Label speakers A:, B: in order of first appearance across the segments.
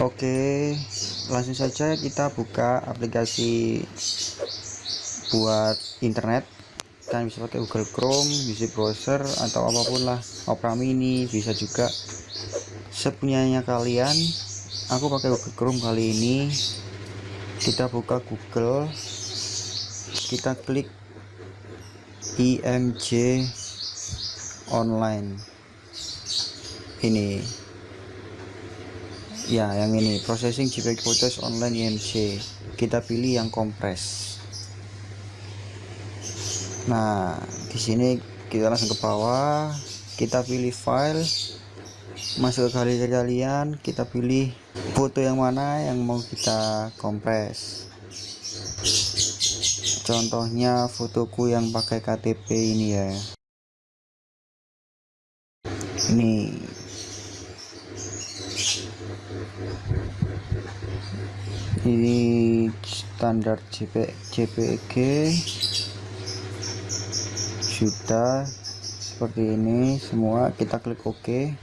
A: Oke, langsung saja kita buka aplikasi buat internet. Kan bisa pakai Google Chrome, bisa browser atau apa pun lah, Opera Mini bisa juga. Sepunyanya kalian. Aku pakai Google Chrome kali ini. Kita buka Google, kita klik IMJ online. Ini ya yang ini processing JPEG photos online IMG kita pilih yang kompres. Nah di sini kita langsung ke bawah. Kita pilih file. Masuk ke galeri kalian kita pilih foto yang mana yang mau kita kompres. Contohnya fotoku yang pakai KTP ini ya. Ini ini standar JP, JPG sudah seperti ini semua. Kita klik OK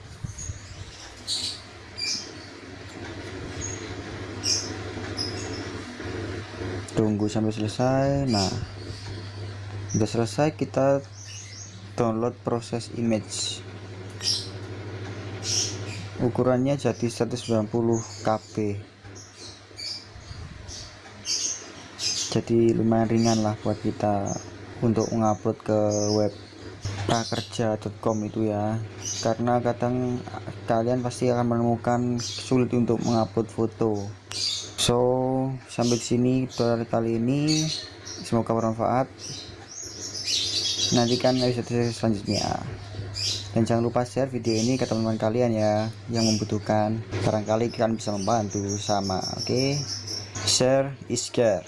A: tunggu sampai selesai. Nah sudah selesai kita download proses image ukurannya jadi 190 KB jadi lumayan ringan lah buat kita untuk mengupload ke web prakerja.com itu ya. Karena kadang kalian pasti akan menemukan sulit untuk mengupload foto. So sampai sini tutorial kali ini. Semoga bermanfaat. Nantikan episode selanjutnya dan jangan lupa share video ini ke teman-teman kalian ya yang membutuhkan. Barangkali kalian bisa membantu sama oke? Okay? share is care.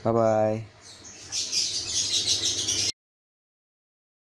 A: Bye bye